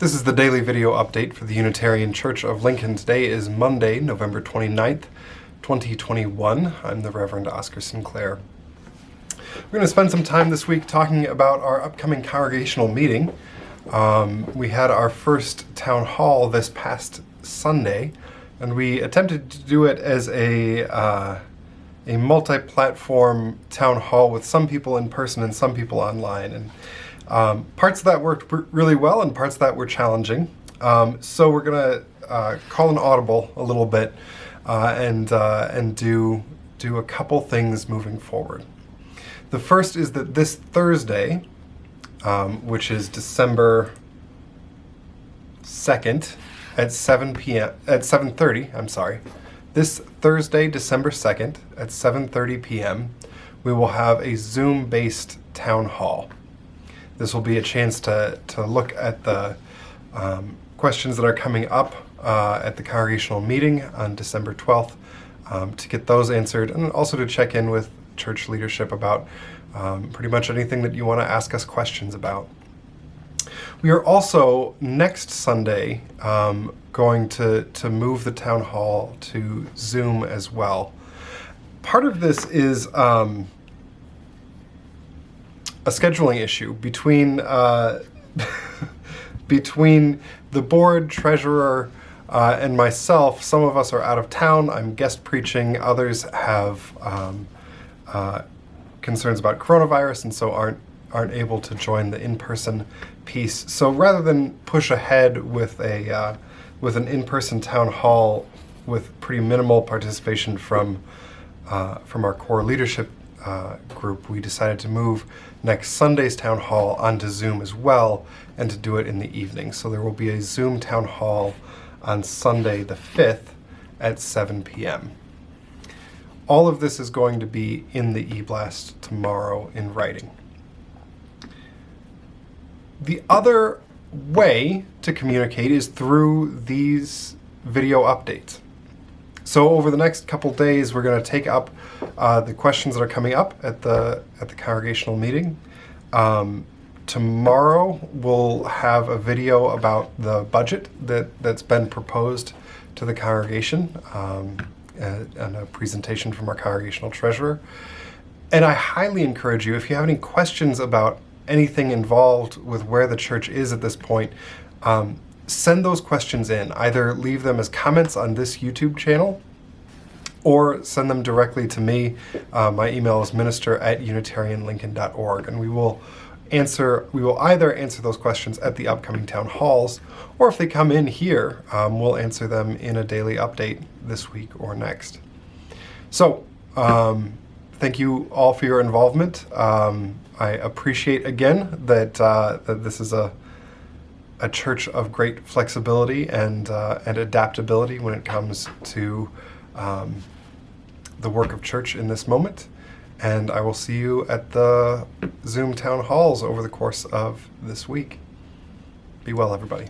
This is the daily video update for the Unitarian Church of Lincoln. Today is Monday, November 29th, 2021. I'm the Reverend Oscar Sinclair. We're going to spend some time this week talking about our upcoming congregational meeting. Um, we had our first town hall this past Sunday, and we attempted to do it as a uh, a multi-platform town hall with some people in person and some people online. And um, parts of that worked really well and parts of that were challenging. Um, so we're going to uh, call an audible a little bit uh, and, uh, and do, do a couple things moving forward. The first is that this Thursday, um, which is December 2nd at 7 p.m. at 7:30, I'm sorry. This Thursday, December 2nd at 7:30 p.m., we will have a Zoom-based town hall. This will be a chance to, to look at the um, questions that are coming up uh, at the congregational meeting on December 12th um, to get those answered and also to check in with church leadership about um, pretty much anything that you want to ask us questions about. We are also next Sunday um, going to, to move the town hall to Zoom as well. Part of this is um, a scheduling issue between uh, between the board, treasurer, uh, and myself. Some of us are out of town. I'm guest preaching. Others have um, uh, concerns about coronavirus and so aren't aren't able to join the in-person piece. So rather than push ahead with a uh, with an in-person town hall with pretty minimal participation from uh, from our core leadership uh, group, we decided to move next Sunday's town hall onto Zoom as well and to do it in the evening. So there will be a Zoom town hall on Sunday the 5th at 7 p.m. All of this is going to be in the eBlast tomorrow in writing. The other way to communicate is through these video updates. So over the next couple days, we're going to take up uh, the questions that are coming up at the at the congregational meeting. Um, tomorrow, we'll have a video about the budget that that's been proposed to the congregation um, and a presentation from our congregational treasurer. And I highly encourage you, if you have any questions about anything involved with where the church is at this point, um, send those questions in. Either leave them as comments on this YouTube channel or send them directly to me. Uh, my email is minister at unitarianlincoln.org and we will answer, we will either answer those questions at the upcoming town halls or if they come in here, um, we'll answer them in a daily update this week or next. So, um, thank you all for your involvement. Um, I appreciate again that, uh, that this is a a church of great flexibility and, uh, and adaptability when it comes to um, the work of church in this moment. And I will see you at the Zoom town halls over the course of this week. Be well, everybody.